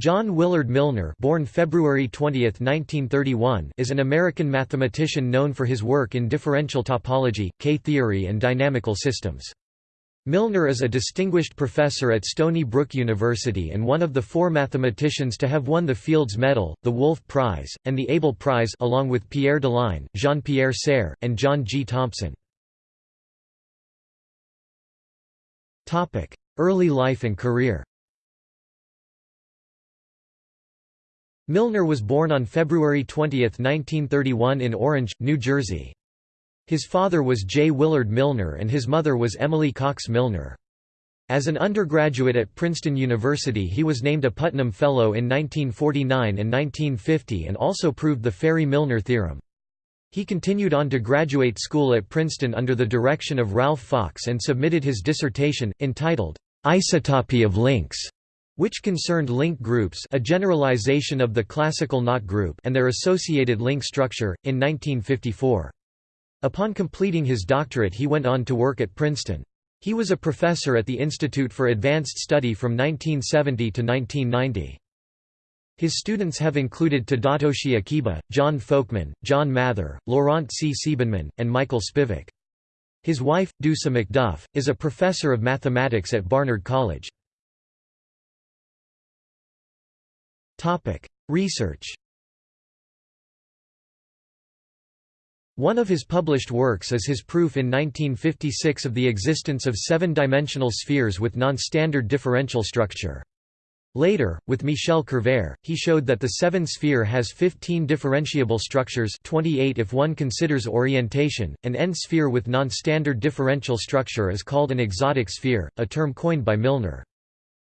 John Willard Milnor born February 20, 1931, is an American mathematician known for his work in differential topology, K-theory and dynamical systems. Milnor is a distinguished professor at Stony Brook University and one of the four mathematicians to have won the Fields Medal, the Wolf Prize, and the Abel Prize along with Pierre Deligne, Jean-Pierre Serre, and John G. Thompson. Early life and career Milnor was born on February 20, 1931 in Orange, New Jersey. His father was J. Willard Milnor and his mother was Emily Cox Milnor. As an undergraduate at Princeton University he was named a Putnam Fellow in 1949 and 1950 and also proved the Fáry-Milnor theorem. He continued on to graduate school at Princeton under the direction of Ralph Fox and submitted his dissertation, entitled, Isotopy of Links, which concerned link groups a generalization of the classical knot group and their associated link structure, in 1954. Upon completing his doctorate he went on to work at Princeton. He was a professor at the Institute for Advanced Study from 1970 to 1990. His students have included Tadatoshi Akiba, John Folkman, John Mather, Laurent C. Siebenmann, and Michael Spivak. His wife, Dusa McDuff, is a professor of mathematics at Barnard College. Research One of his published works is his proof in 1956 of the existence of seven-dimensional spheres with non-standard differential structure. Later, with Michel Kervaire, he showed that the seven-sphere has 15 differentiable structures 28 if one considers orientation. An n-sphere with non-standard differential structure is called an exotic sphere, a term coined by Milnor.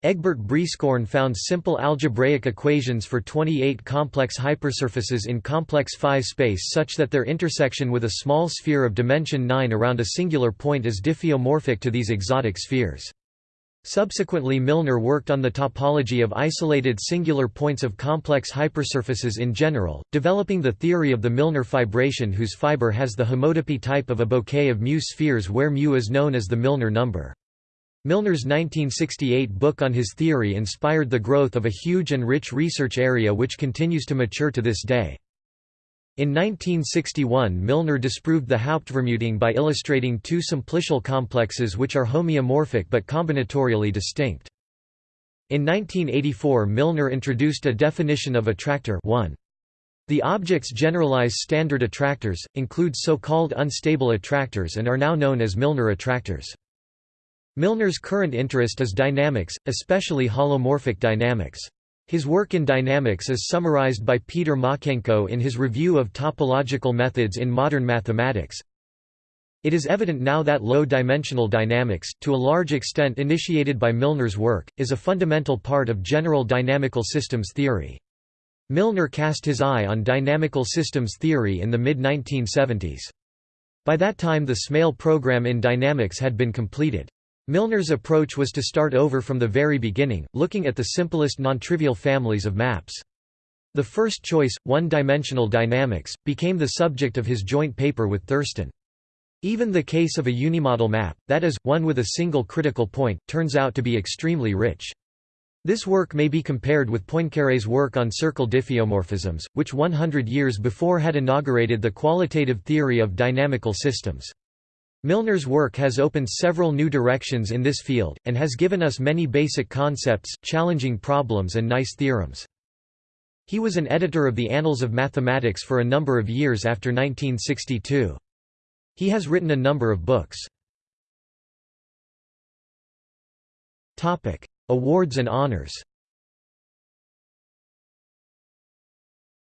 Egbert Brieskorn found simple algebraic equations for 28 complex hypersurfaces in complex Phi space such that their intersection with a small sphere of dimension 9 around a singular point is diffeomorphic to these exotic spheres. Subsequently Milnor worked on the topology of isolated singular points of complex hypersurfaces in general, developing the theory of the Milnor fibration whose fiber has the homotopy type of a bouquet of mu spheres where mu is known as the Milnor number. Milnor's 1968 book on his theory inspired the growth of a huge and rich research area which continues to mature to this day. In 1961 Milnor disproved the Hauptvermutung by illustrating two simplicial complexes which are homeomorphic but combinatorially distinct. In 1984 Milnor introduced a definition of attractor 1. The objects generalize standard attractors, include so-called unstable attractors and are now known as Milnor attractors. Milnor's current interest is dynamics, especially holomorphic dynamics. His work in dynamics is summarized by Peter Makienko in his review of topological methods in modern mathematics. It is evident now that low-dimensional dynamics, to a large extent initiated by Milnor's work, is a fundamental part of general dynamical systems theory. Milnor cast his eye on dynamical systems theory in the mid-1970s. By that time the Smale program in dynamics had been completed. Milnor's approach was to start over from the very beginning, looking at the simplest nontrivial families of maps. The first choice, one-dimensional dynamics, became the subject of his joint paper with Thurston. Even the case of a unimodal map, that is, one with a single critical point, turns out to be extremely rich. This work may be compared with Poincaré's work on circle diffeomorphisms, which 100 years before had inaugurated the qualitative theory of dynamical systems. Milnor's work has opened several new directions in this field, and has given us many basic concepts, challenging problems and nice theorems. He was an editor of the Annals of Mathematics for a number of years after 1962. He has written a number of books. Awards and honors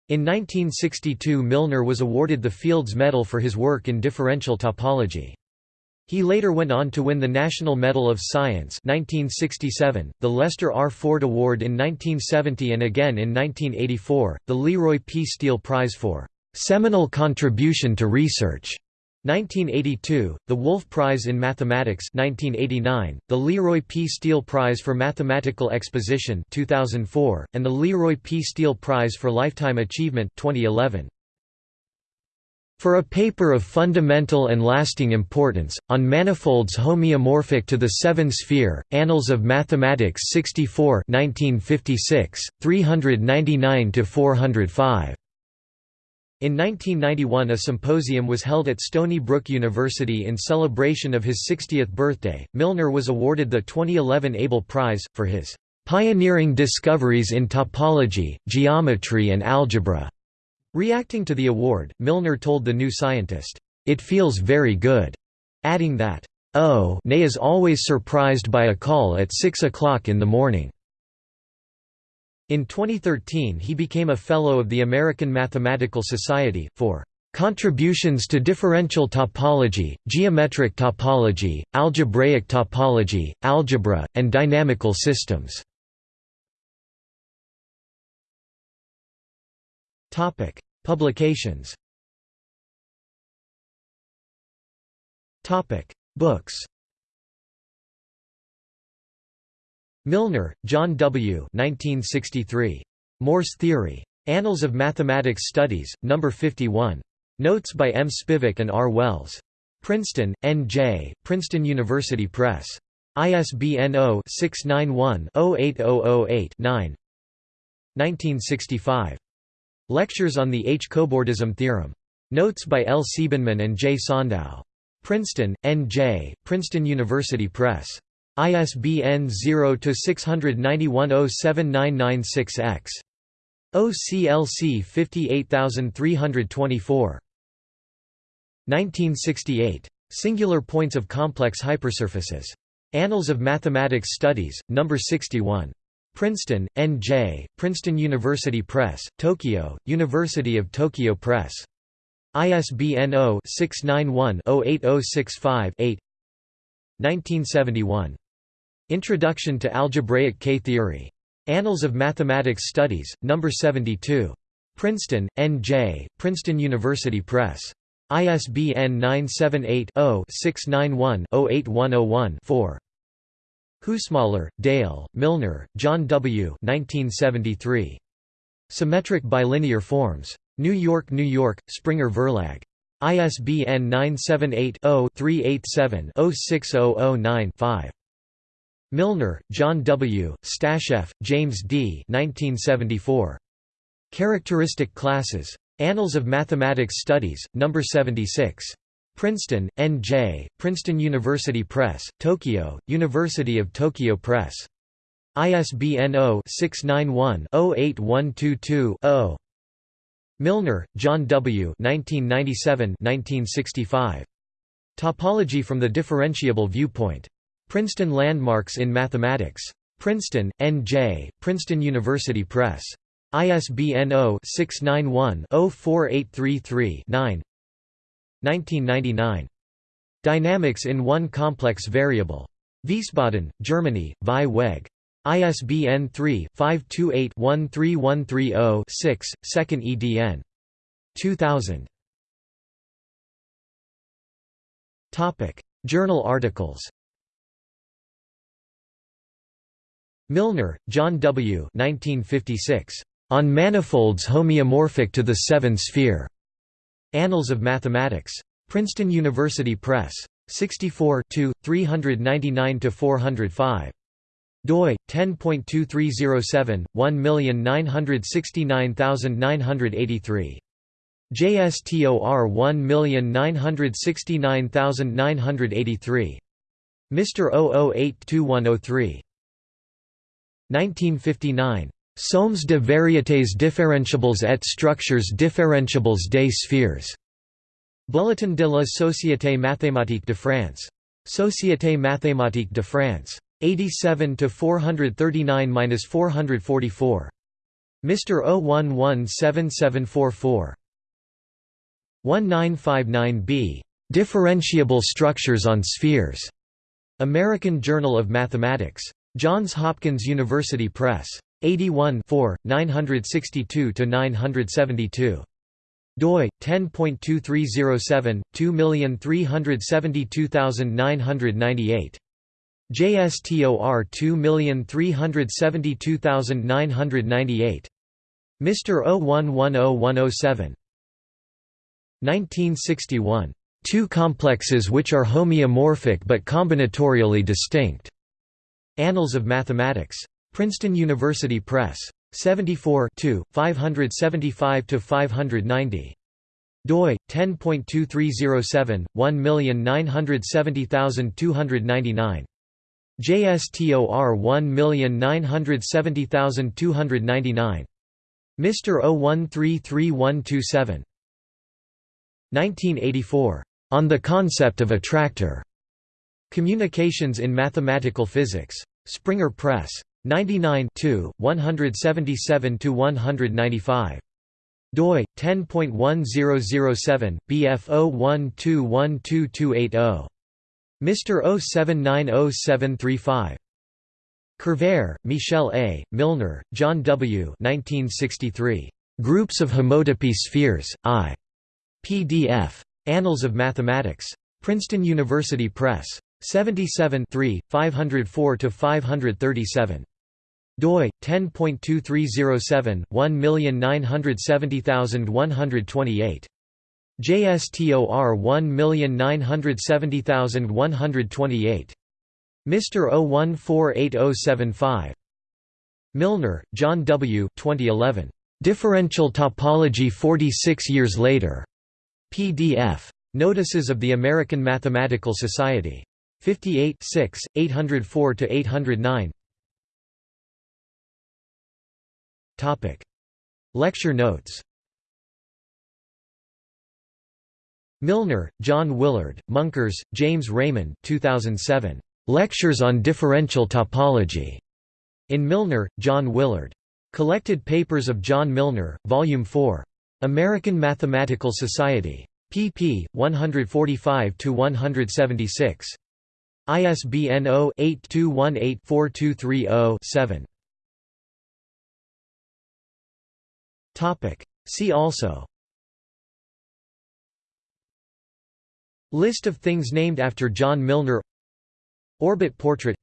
In 1962 Milnor was awarded the Fields Medal for his work in differential topology. He later went on to win the National Medal of Science 1967, the Lester R. Ford Award in 1970 and again in 1984, the Leroy P. Steele Prize for "...seminal contribution to research", 1982, the Wolf Prize in Mathematics 1989, the Leroy P. Steele Prize for Mathematical Exposition 2004, and the Leroy P. Steele Prize for Lifetime Achievement 2011. For a paper of fundamental and lasting importance, on manifolds homeomorphic to the seven sphere, Annals of Mathematics 64 1956, 399–405. In 1991 a symposium was held at Stony Brook University in celebration of his 60th birthday. Milnor was awarded the 2011 Abel Prize, for his "...pioneering discoveries in topology, geometry and algebra." Reacting to the award, Milnor told the New Scientist, "...it feels very good," adding that, "...oh Nay is always surprised by a call at 6 o'clock in the morning." In 2013 he became a Fellow of the American Mathematical Society, for "...contributions to differential topology, geometric topology, algebraic topology, algebra, and dynamical systems." Topic: Publications. Topic: Books. Milnor, John W. 1963. Morse Theory. Annals of Mathematics Studies, No. 51. Notes by M. Spivak and R. Wells. Princeton, N.J., Princeton University Press. ISBN 0-691-08008-9 1965. Lectures on the H-cobordism theorem. Notes by L. Siebenmann and J. Sondow. Princeton, N.J., Princeton University Press. ISBN 0-691-07996-X. OCLC 58324. 1968. Singular points of complex hypersurfaces. Annals of Mathematics Studies, No. 61. Princeton, N.J., Princeton University Press, Tokyo, University of Tokyo Press. ISBN 0-691-08065-8 1971. Introduction to Algebraic K-theory. Annals of Mathematics Studies, No. 72. Princeton, N.J., Princeton University Press. ISBN 978 0 691 08101 4. Husemoller, Dale, Milnor, John W. 1973. Symmetric bilinear forms. New York, New York, Springer Verlag. ISBN 978-0-387-06009-5. Milnor, John W., Stasheff, James D. 1974. Characteristic Classes. Annals of Mathematics Studies, No. 76. Princeton, N.J., Princeton University Press, Tokyo, University of Tokyo Press. ISBN 0-691-08122-0. Milnor, John W. 1997-1965. Topology from the Differentiable Viewpoint. Princeton Landmarks in Mathematics. Princeton, N.J., Princeton University Press. ISBN 0-691-04833-9 1999. Dynamics in one complex variable. Wiesbaden, Germany, Vieweg. ISBN 3-528-13130-6, 2nd edn. 2000. Journal articles Milnor, John W. 1956. On manifolds homeomorphic to the seven-sphere. Annals of Mathematics. Princeton University Press. 64 399–405. doi 10.2307 1969983 JSTOR 1969983 Mr 00821003 1959 Sommes de variétés différentiables et structures différentiables des sphères. Bulletin de la Société mathématique de France. Société mathématique de France. 87 to 439-444. Mr. 0117744. 1959b. Differentiable Structures on Spheres. American Journal of Mathematics. Johns Hopkins University Press. 81 962–972. doi 10.2307 2372998 JSTOR 2372998 Mr. 0110107 1961. Two complexes which are homeomorphic but combinatorially distinct. Annals of Mathematics. Princeton University Press. 74 575–590 doi 10.2307 1970299 JSTOR 1970299 Mr. 0133127 1984 On the Concept of Attractor. Communications in Mathematical Physics. Springer Press 99 177 195 doi 10.1007 bf01212280 Mr. 0790735 Kervaire, Michel A., Milnor, John W. 1963. Groups of Homotopy Spheres, I. PDF. Annals of Mathematics. Princeton University Press. 77 504–537 doi 10.2307 1970128 JSTOR 1970128 Mr. 0148075 Milnor, John W. 2011. Differential Topology 46 Years Later. PDF. Notices of the American Mathematical Society. 58 804–809 Lecture notes Milnor, John Willard, Munkres, James Raymond 2007. Lectures on Differential Topology. In Milnor, John Willard. Collected Papers of John Milnor, Volume 4. American Mathematical Society. pp. 145–176. ISBN 0-8218-4230-7. See also. List of things named after John Milnor. Orbit portrait.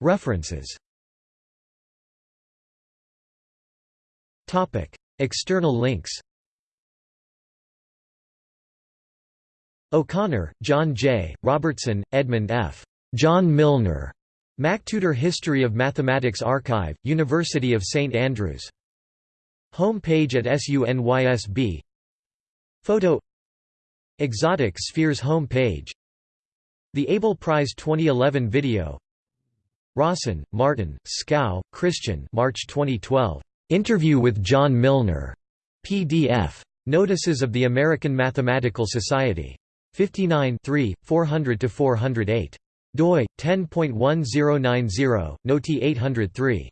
References. External links. O'Connor, John J., Robertson, Edmund F. John Milnor. MacTutor History of Mathematics Archive, University of St Andrews. Home page at SUNYSB Photo Exotic Spheres home page The Abel Prize 2011 video Raussen, Martin, Skau, Christian March 2012. Interview with John Milnor. PDF. Notices of the American Mathematical Society. 59 400–408 doi 10.1090 noti 803